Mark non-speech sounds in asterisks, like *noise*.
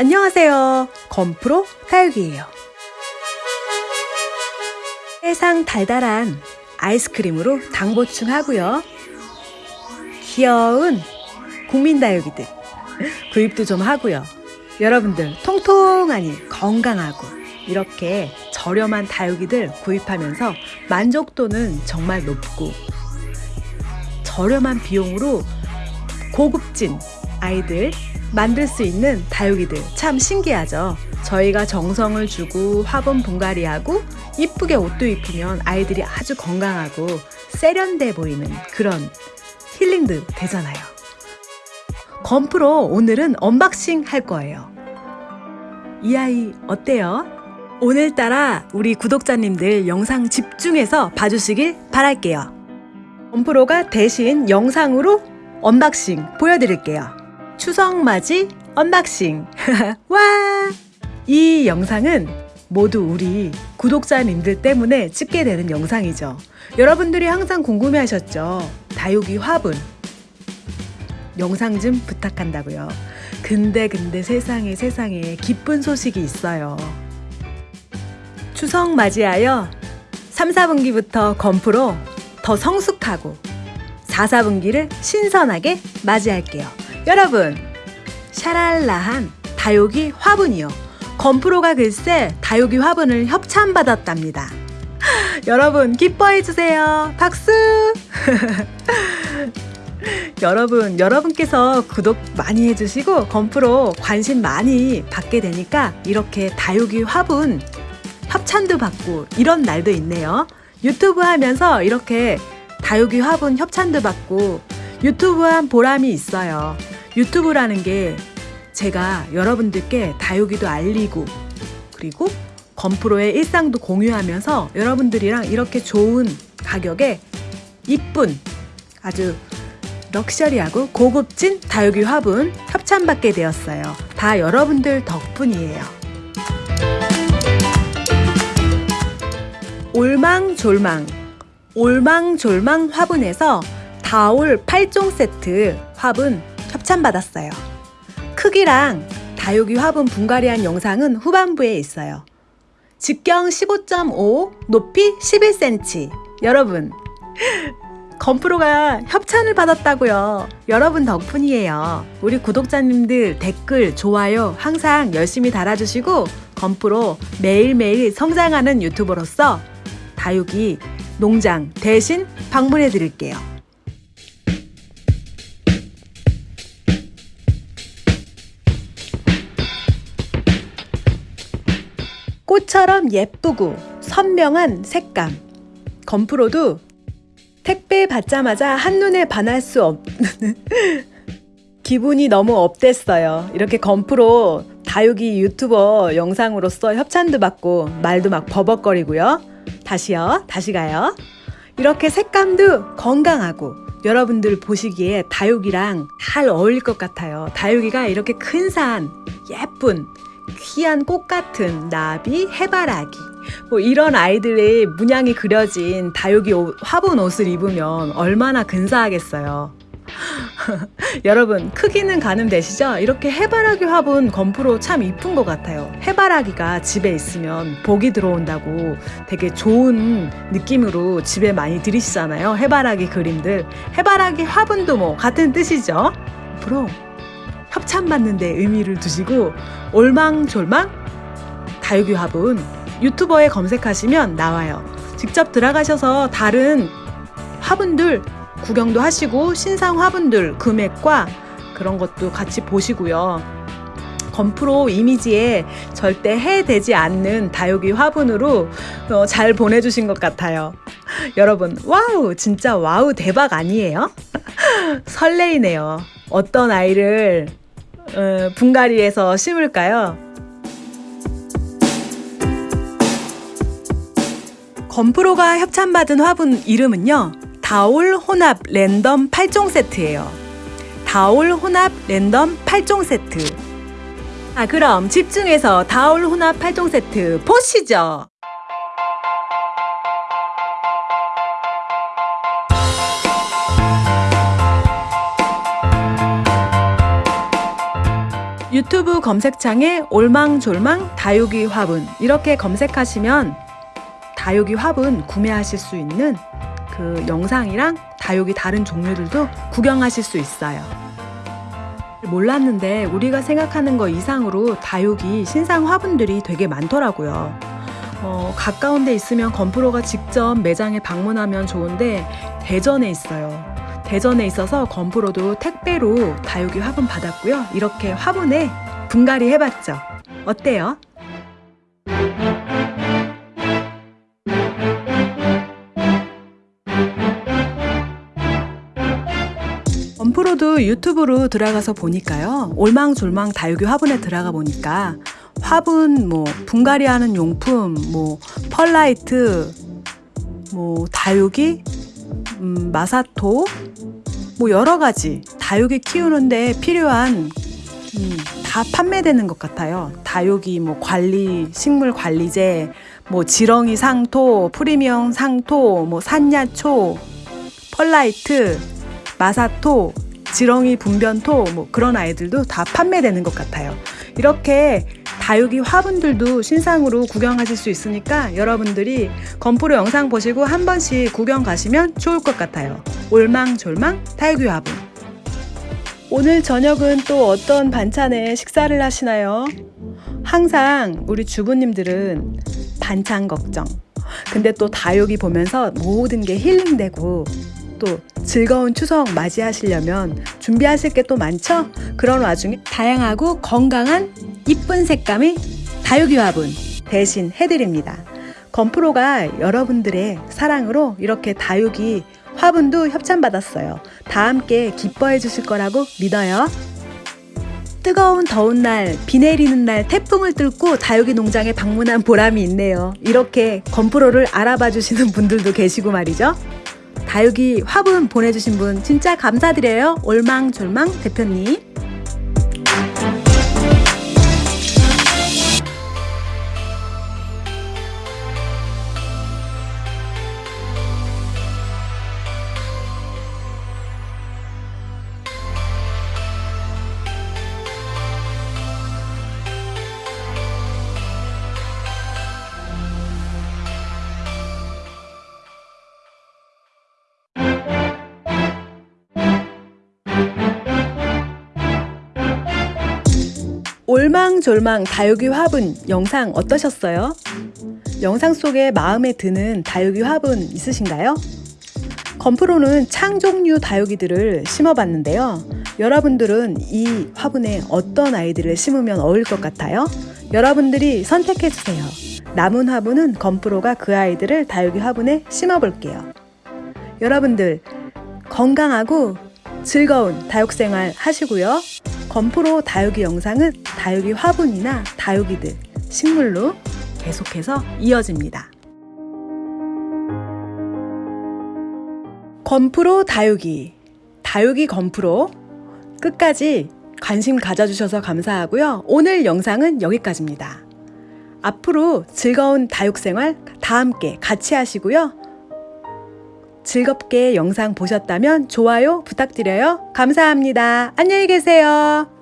안녕하세요. 건프로 다육이에요. 세상 달달한 아이스크림으로 당 보충하고요. 귀여운 국민 다육이들 구입도 좀 하고요. 여러분들 통통하니 건강하고 이렇게 저렴한 다육이들 구입하면서 만족도는 정말 높고 저렴한 비용으로 고급진 아이들 만들 수 있는 다육이들 참 신기하죠. 저희가 정성을 주고 화분 분갈이하고 이쁘게 옷도 입히면 아이들이 아주 건강하고 세련돼 보이는 그런 힐링도 되잖아요. 건프로 오늘은 unboxing 할 거예요. 이 아이 어때요? 오늘따라 우리 구독자님들 영상 집중해서 봐주시길 바랄게요. 건프로가 대신 영상으로 unboxing 보여드릴게요. 추석 맞이 unboxing. *laughs* 와! 이 영상은 모두 우리 구독자님들 때문에 찍게 되는 영상이죠. 여러분들이 항상 궁금해 하셨죠? 다육이 화분. 영상 좀 부탁한다고요. 근데 근데 세상에 세상에 기쁜 소식이 있어요. 추석 맞이하여 3, 4분기부터 건프로 더 성숙하고 4, 4분기를 신선하게 맞이할게요. 여러분, 샤랄라한 다육이 화분이요. 건프로가 글쎄 다육이 화분을 협찬받았답니다. *laughs* 여러분 기뻐해 주세요. 박수! *laughs* 여러분, 여러분께서 구독 많이 해주시고 건프로 관심 많이 받게 되니까 이렇게 다육이 화분 협찬도 받고 이런 날도 있네요. 유튜브 하면서 이렇게 다육이 화분 협찬도 받고 유튜브 한 보람이 있어요. 유튜브라는 게 제가 여러분들께 다육이도 알리고 그리고 건프로의 일상도 공유하면서 여러분들이랑 이렇게 좋은 가격에 이쁜 아주 럭셔리하고 고급진 다육이 화분 협찬받게 되었어요. 다 여러분들 덕분이에요. 올망졸망 올망졸망 화분에서 다올 8종 세트 화분 협찬받았어요. 크기랑 다육이 화분 분갈이한 영상은 후반부에 있어요. 직경 15.5, 높이 11cm. 여러분, *laughs* 건프로가 협찬을 받았다고요. 여러분 덕분이에요. 우리 구독자님들 댓글, 좋아요 항상 열심히 달아주시고 건프로 매일매일 성장하는 유튜버로서 다육이 농장 대신 방문해 드릴게요. 꽃처럼 예쁘고 선명한 색감. 건프로도 택배 받자마자 한눈에 반할 수 없는 *laughs* 기분이 너무 업됐어요. 이렇게 건프로 다육이 유튜버 영상으로서 협찬도 받고 말도 막 버벅거리고요. 다시요. 다시 가요. 이렇게 색감도 건강하고 여러분들 보시기에 다육이랑 잘 어울릴 것 같아요. 다육이가 이렇게 큰 산, 예쁜 귀한 꽃 같은 나비, 해바라기 뭐 이런 아이들의 문양이 그려진 다육이 옷, 화분 옷을 입으면 얼마나 근사하겠어요. *laughs* 여러분 크기는 가늠되시죠? 이렇게 해바라기 화분 건프로 참 이쁜 것 같아요. 해바라기가 집에 있으면 복이 들어온다고 되게 좋은 느낌으로 집에 많이 들이시잖아요. 해바라기 그림들. 해바라기 화분도 뭐 같은 뜻이죠. 앞으로 협찬받는 데 의미를 두시고 올망졸망 다육이 화분 유튜버에 검색하시면 나와요. 직접 들어가셔서 다른 화분들 구경도 하시고 신상 화분들 금액과 그런 것도 같이 보시고요. 건프로 이미지에 절대 해되지 않는 다육이 화분으로 어, 잘 보내주신 것 같아요. 여러분, wow! 진짜 wow 대박 아니에요? *laughs* 설레이네요. 어떤 아이를 어, 분갈이해서 심을까요? 건프로가 협찬받은 화분 이름은요. 다올 혼합 랜덤 8종 세트예요. 다올 혼합 랜덤 8종 세트. 아, 그럼 집중해서 다올 혼합 8종 세트 보시죠. 유튜브 검색창에 올망졸망 다육이 화분 이렇게 검색하시면 다육이 화분 구매하실 수 있는 그 영상이랑 다육이 다른 종류들도 구경하실 수 있어요. 몰랐는데 우리가 생각하는 거 이상으로 다육이 신상 화분들이 되게 많더라고요. 어, 가까운 데 있으면 건프로가 직접 매장에 방문하면 좋은데 대전에 있어요. 대전에 있어서 건프로도 택배로 다육이 화분 받았고요. 이렇게 화분에 분갈이 해봤죠. 어때요? 건프로도 유튜브로 들어가서 보니까요. 올망졸망 다육이 화분에 들어가 보니까 화분, 뭐 분갈이 하는 용품, 뭐 펄라이트, 뭐 다육이, 음, 마사토, 뭐 여러 가지 다육이 키우는데 필요한 음, 다 판매되는 것 같아요. 다육이 뭐 관리, 식물 관리제, 뭐 지렁이 상토, 프리미엄 상토, 뭐 산야초, 펄라이트, 마사토, 지렁이 분변토 뭐 그런 아이들도 다 판매되는 것 같아요. 이렇게 다육이 화분들도 신상으로 구경하실 수 있으니까 여러분들이 건프로 영상 보시고 한 번씩 구경 가시면 좋을 것 같아요. 올망졸망 다육이 화분. 오늘 저녁은 또 어떤 반찬에 식사를 하시나요? 항상 우리 주부님들은 반찬 걱정. 근데 또 다육이 보면서 모든 게 힐링되고 또 즐거운 추석 맞이하시려면 준비하실 게 또 많죠? 그런 와중에 다양하고 건강한 이쁜 색감의 다육이 화분 대신 해드립니다. 건프로가 여러분들의 사랑으로 이렇게 다육이 화분도 협찬받았어요. 다 함께 기뻐해 주실 거라고 믿어요. 뜨거운 더운 날, 비 내리는 날 태풍을 뚫고 다육이 농장에 방문한 보람이 있네요. 이렇게 건프로를 알아봐 주시는 분들도 계시고 말이죠. 다육이 화분 보내주신 분 진짜 감사드려요. 올망졸망 대표님. 올망졸망 다육이 화분 영상 어떠셨어요? 영상 속에 마음에 드는 다육이 화분 있으신가요? 건프로는 창 종류 다육이들을 심어봤는데요. 여러분들은 이 화분에 어떤 아이들을 심으면 어울릴 것 같아요? 여러분들이 선택해주세요. 남은 화분은 건프로가 그 아이들을 다육이 화분에 심어볼게요. 여러분들 건강하고 즐거운 다육생활 하시고요. 건프로 다육이 영상은 다육이 화분이나 다육이들, 식물로 계속해서 이어집니다. 건프로 다육이, 다육이 건프로 끝까지 관심 가져주셔서 감사하고요. 오늘 영상은 여기까지입니다. 앞으로 즐거운 다육생활 다 함께 같이 하시고요. 즐겁게 영상 보셨다면 좋아요 부탁드려요. 감사합니다. 안녕히 계세요.